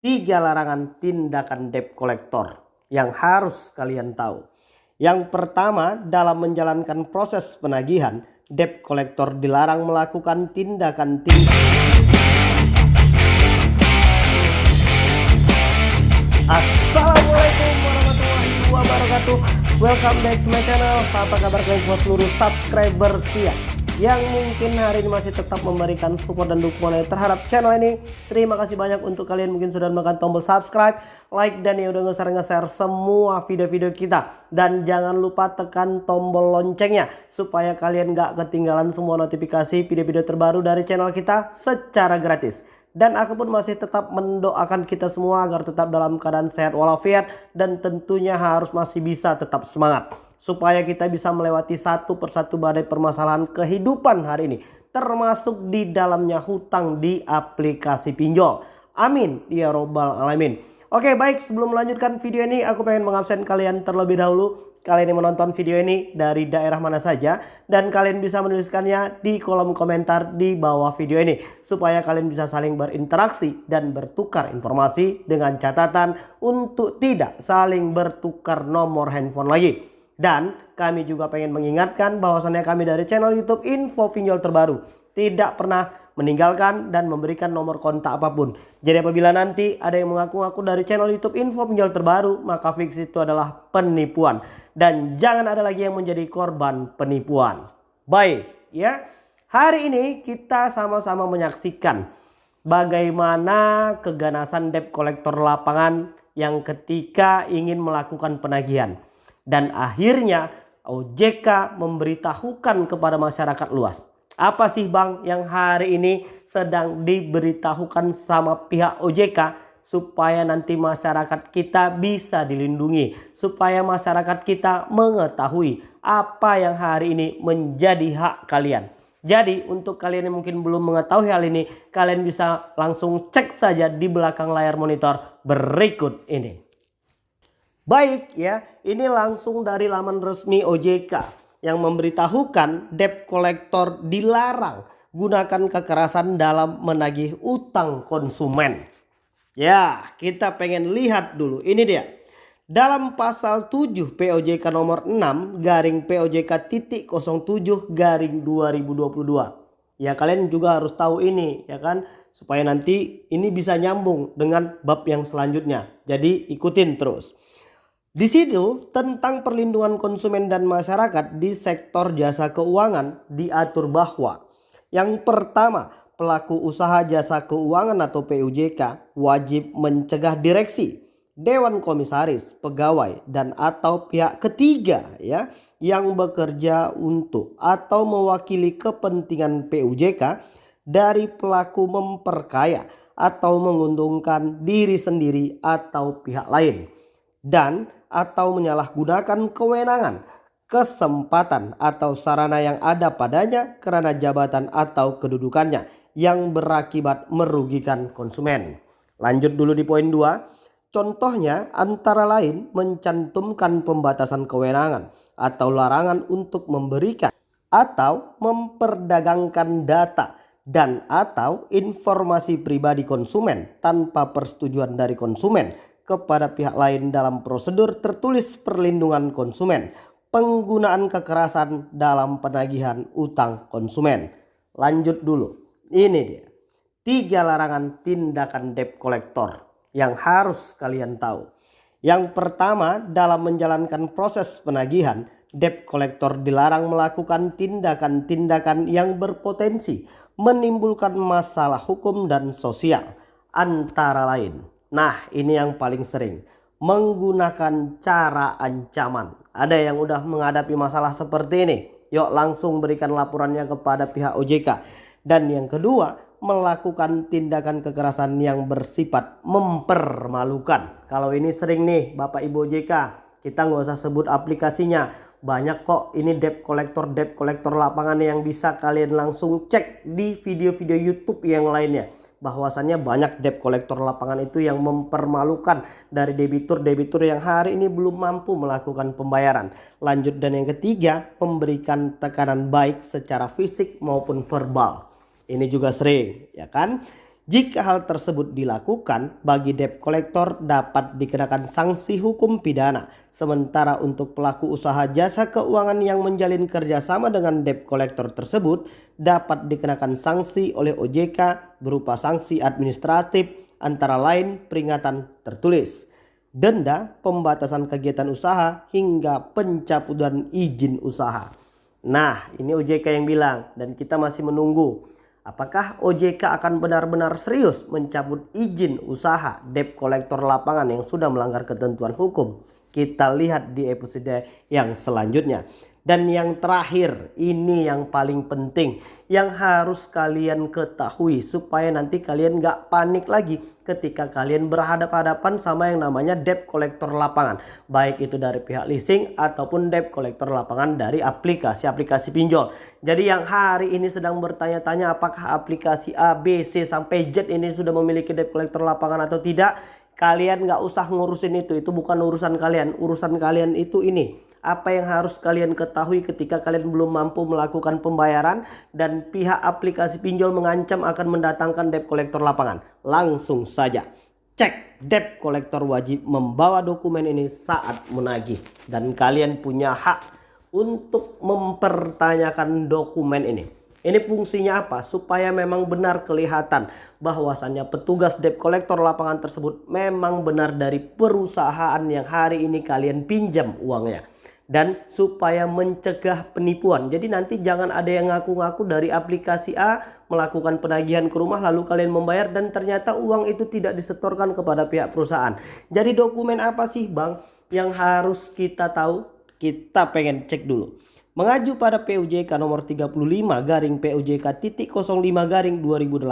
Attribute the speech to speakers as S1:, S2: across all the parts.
S1: Tiga larangan tindakan debt collector yang harus kalian tahu. Yang pertama, dalam menjalankan proses penagihan, debt collector dilarang melakukan tindakan-tindakan Assalamualaikum warahmatullahi wabarakatuh. Welcome back to my channel. Apa kabar kalian semua? Seluruh subscriber setia yang mungkin hari ini masih tetap memberikan support dan dukungan terhadap channel ini. Terima kasih banyak untuk kalian mungkin sudah menekan tombol subscribe, like dan ya udah nge-share semua video-video kita. Dan jangan lupa tekan tombol loncengnya supaya kalian gak ketinggalan semua notifikasi video-video terbaru dari channel kita secara gratis. Dan aku pun masih tetap mendoakan kita semua agar tetap dalam keadaan sehat walafiat dan tentunya harus masih bisa tetap semangat supaya kita bisa melewati satu persatu badai permasalahan kehidupan hari ini termasuk di dalamnya hutang di aplikasi pinjol. Amin. Ya robbal alamin. Oke baik. Sebelum melanjutkan video ini aku pengen mengabsen kalian terlebih dahulu. Kalian yang menonton video ini dari daerah mana saja dan kalian bisa menuliskannya di kolom komentar di bawah video ini supaya kalian bisa saling berinteraksi dan bertukar informasi dengan catatan untuk tidak saling bertukar nomor handphone lagi dan kami juga pengen mengingatkan bahwasannya kami dari channel YouTube Info Pinjol Terbaru tidak pernah meninggalkan dan memberikan nomor kontak apa pun. Jadi apabila nanti ada yang mengaku-ngaku dari channel YouTube Info Pinjol Terbaru, maka fix itu adalah penipuan. Dan jangan ada lagi yang menjadi korban penipuan. Baik, ya. Hari ini kita sama-sama menyaksikan bagaimana keganasan debt kolektor lapangan yang ketika ingin melakukan penagihan dan akhirnya OJK memberitahukan kepada masyarakat luas. Apa sih Bang yang hari ini sedang diberitahukan sama pihak OJK supaya nanti masyarakat kita bisa dilindungi. Supaya masyarakat kita mengetahui apa yang hari ini menjadi hak kalian. Jadi untuk kalian yang mungkin belum mengetahui hal ini, kalian bisa langsung cek saja di belakang layar monitor berikut ini. Baik ya, ini langsung dari laman resmi OJK yang memberitahukan debt collector dilarang gunakan kekerasan dalam menagih utang konsumen. Ya, kita pengen lihat dulu. Ini dia. Dalam pasal 7 POJK nomor 6 garing POJK titik 07 garing 2022. Ya kalian juga harus tahu ini ya kan supaya nanti ini bisa nyambung dengan bab yang selanjutnya. Jadi ikutin terus. Di situ tentang perlindungan konsumen dan masyarakat di sektor jasa keuangan diatur bahwa yang pertama pelaku usaha jasa keuangan atau PUJK wajib mencegah direksi, dewan komisaris, pegawai dan atau pihak ketiga ya yang bekerja untuk atau mewakili kepentingan PUJK dari pelaku memperkaya atau menguntungkan diri sendiri atau pihak lain. Dan atau menyalahgunakan kewenangan, kesempatan atau sarana yang ada padanya karena jabatan atau kedudukannya yang berakibat merugikan konsumen. Lanjut dulu di poin 2. Contohnya antara lain mencantumkan pembatasan kewenangan atau larangan untuk memberikan atau memperdagangkan data dan atau informasi pribadi konsumen tanpa persetujuan dari konsumen kepada pihak lain dalam prosedur tertulis perlindungan konsumen, penggunaan kekerasan dalam penagihan utang konsumen. Lanjut dulu. Ini dia. Tiga larangan tindakan debt collector yang harus kalian tahu. Yang pertama, dalam menjalankan proses penagihan, debt collector dilarang melakukan tindakan-tindakan yang berpotensi menimbulkan masalah hukum dan sosial antara lain Nah ini yang paling sering menggunakan cara ancaman. Ada yang udah menghadapi masalah seperti ini. Yuk langsung berikan laporannya kepada pihak OJK. Dan yang kedua melakukan tindakan kekerasan yang bersifat mempermalukan. Kalau ini sering nih Bapak Ibu OJK. Kita nggak usah sebut aplikasinya. Banyak kok ini debt collector debt collector lapangan yang bisa kalian langsung cek di video-video YouTube yang lainnya bahwasannya banyak debt kolektor lapangan itu yang mempermalukan dari debitur-debitur yang hari ini belum mampu melakukan pembayaran. Lanjut dan yang ketiga, memberikan tekanan baik secara fisik maupun verbal. Ini juga sering, ya kan? Jika hal tersebut dilakukan, bagi debt collector dapat dikenakan sanksi hukum pidana. Sementara untuk pelaku usaha jasa keuangan yang menjalin kerjasama dengan debt collector tersebut dapat dikenakan sanksi oleh OJK berupa sanksi administratif antara lain peringatan tertulis, denda, pembatasan kegiatan usaha, hingga pencabutan izin usaha. Nah ini OJK yang bilang dan kita masih menunggu Apakah OJK akan benar-benar serius mencabut izin usaha debt kolektor lapangan yang sudah melanggar ketentuan hukum? Kita lihat di episode yang selanjutnya. Dan yang terakhir, ini yang paling penting yang harus kalian ketahui supaya nanti kalian gak panik lagi ketika kalian berhadapan-hadapan sama yang namanya debt collector lapangan. Baik itu dari pihak leasing ataupun debt collector lapangan dari aplikasi-aplikasi pinjol. Jadi yang hari ini sedang bertanya-tanya apakah aplikasi A, B, C sampai Z ini sudah memiliki debt collector lapangan atau tidak. Kalian gak usah ngurusin itu, itu bukan urusan kalian. Urusan kalian itu ini apa yang harus kalian ketahui ketika kalian belum mampu melakukan pembayaran dan pihak aplikasi pinjol mengancam akan mendatangkan debt collector lapangan. Langsung saja cek debt collector wajib membawa dokumen ini saat menagih dan kalian punya hak untuk mempertanyakan dokumen ini. Ini fungsinya apa? Supaya memang benar kelihatan bahwasannya petugas debt collector lapangan tersebut memang benar dari perusahaan yang hari ini kalian pinjam uangnya dan supaya mencegah penipuan. Jadi nanti jangan ada yang ngaku-ngaku dari aplikasi A melakukan penagihan ke rumah lalu kalian membayar dan ternyata uang itu tidak disetorkan kepada pihak perusahaan. Jadi dokumen apa sih Bang yang harus kita tahu? Kita pengen cek dulu. Mengaju pada PUJK nomor 35 garing PUJK titik 05 garing 2018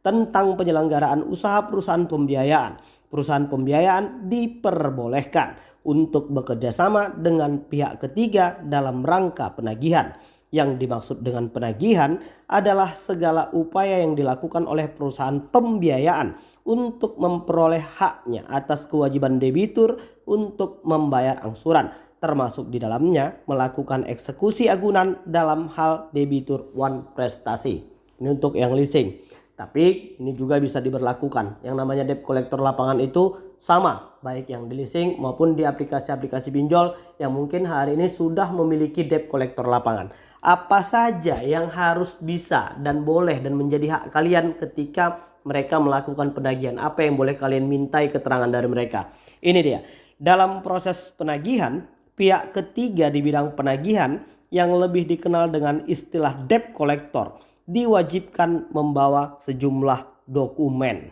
S1: tentang penyelenggaraan usaha perusahaan pembiayaan. Perusahaan pembiayaan diperbolehkan untuk bekerja sama dengan pihak ketiga dalam rangka penagihan. Yang dimaksud dengan penagihan adalah segala upaya yang dilakukan oleh perusahaan pembiayaan untuk memperoleh haknya atas kewajiban debitur untuk membayar angsuran termasuk di dalamnya melakukan eksekusi agunan dalam hal debitur one prestasi. Ini untuk yang leasing. Tapi ini juga bisa diberlakukan. Yang namanya debt collector lapangan itu sama. Baik yang di leasing maupun di aplikasi-aplikasi pinjol yang mungkin hari ini sudah memiliki debt collector lapangan. Apa saja yang harus bisa dan boleh dan menjadi hak kalian ketika mereka melakukan penagihan. Apa yang boleh kalian mintai keterangan dari mereka. Ini dia. Dalam proses penagihan, pihak ketiga di bidang penagihan yang lebih dikenal dengan istilah debt collector diwajibkan membawa sejumlah dokumen.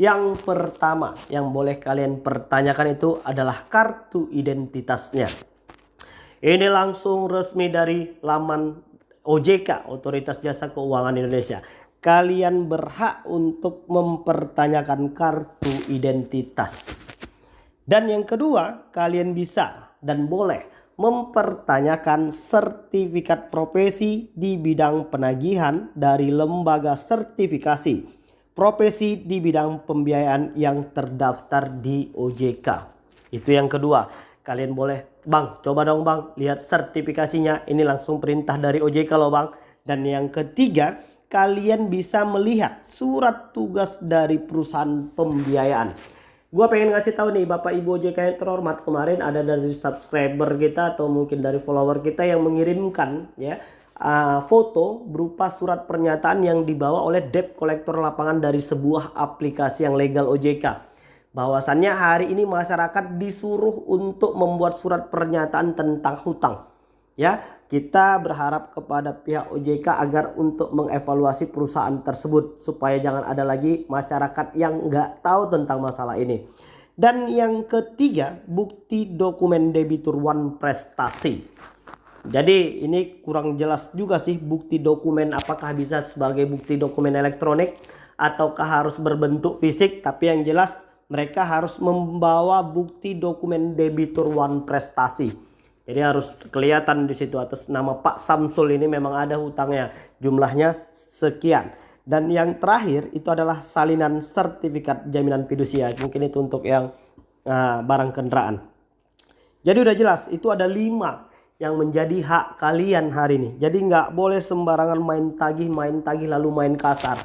S1: Yang pertama yang boleh kalian pertanyakan itu adalah kartu identitasnya. Ini langsung resmi dari laman OJK, Otoritas Jasa Keuangan Indonesia. Kalian berhak untuk mempertanyakan kartu identitas. Dan yang kedua, kalian bisa dan boleh mempertanyakan sertifikat profesi di bidang penagihan dari lembaga sertifikasi profesi di bidang pembiayaan yang terdaftar di OJK. Itu yang kedua. Kalian boleh, Bang, coba dong Bang, lihat sertifikasinya. Ini langsung perintah dari OJK loh Bang. Dan yang ketiga, kalian bisa melihat surat tugas dari perusahaan pembiayaan. Gua pengen ngasih tahu nih Bapak Ibu OJK yang terhormat kemarin ada dari subscriber kita atau mungkin dari follower kita yang mengirimkan ya uh, foto berupa surat pernyataan yang dibawa oleh debt collector lapangan dari sebuah aplikasi yang legal OJK. Bahwasannya hari ini masyarakat disuruh untuk membuat surat pernyataan tentang hutang. Ya, kita berharap kepada pihak OJK agar untuk mengevaluasi perusahaan tersebut supaya jangan ada lagi masyarakat yang nggak tahu tentang masalah ini. Dan yang ketiga, bukti dokumen debitur one prestasi. Jadi ini kurang jelas juga sih bukti dokumen apakah bisa sebagai bukti dokumen elektronik ataukah harus berbentuk fisik. Tapi yang jelas mereka harus membawa bukti dokumen debitur one prestasi. Jadi harus kelihatan di situ atas nama Pak Samsul ini memang ada hutangnya. Jumlahnya sekian. Dan yang terakhir itu adalah salinan sertifikat jaminan fidusia. Mungkin itu untuk yang uh, barang kendaraan. Jadi udah jelas itu ada lima yang menjadi hak kalian hari ini. Jadi nggak boleh sembarangan main tagih, main tagih lalu main kasar.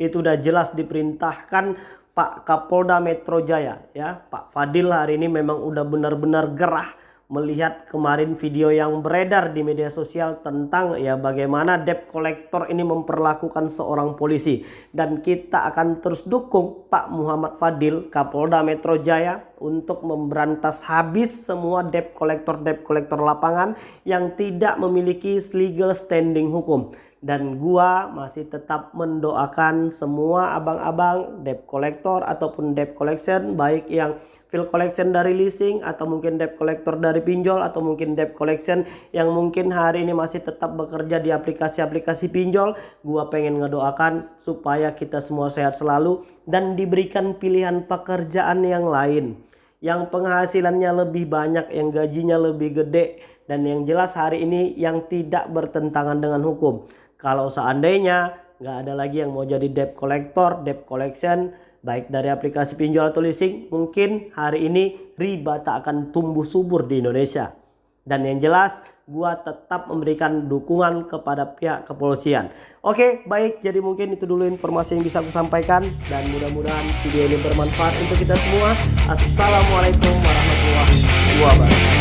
S1: itu udah jelas diperintahkan Pak Kapolda Metro Jaya ya Pak Fadil hari ini memang udah benar-benar gerah melihat kemarin video yang beredar di media sosial tentang ya bagaimana debt collector ini memperlakukan seorang polisi. Dan kita akan terus dukung Pak Muhammad Fadil Kapolda Metro Jaya untuk memberantas habis semua debt collector debt collector lapangan yang tidak memiliki legal standing hukum. Dan gua masih tetap mendoakan semua abang-abang debt collector ataupun debt collection baik yang fill collection dari leasing atau mungkin debt collector dari pinjol atau mungkin debt collection yang mungkin hari ini masih tetap bekerja di aplikasi-aplikasi pinjol gua pengen ngedoakan supaya kita semua sehat selalu dan diberikan pilihan pekerjaan yang lain yang penghasilannya lebih banyak yang gajinya lebih gede dan yang jelas hari ini yang tidak bertentangan dengan hukum. Kalau seandainya nggak ada lagi yang mau jadi debt collector debt collection baik dari aplikasi pinjol atau leasing mungkin hari ini riba tak akan tumbuh subur di Indonesia dan yang jelas gua tetap memberikan dukungan kepada pihak kepolisian. Oke baik. Jadi mungkin itu dulu informasi yang bisa aku sampaikan. Dan mudah-mudahan video ini bermanfaat untuk kita semua. Assalamualaikum warahmatullahi wabarakatuh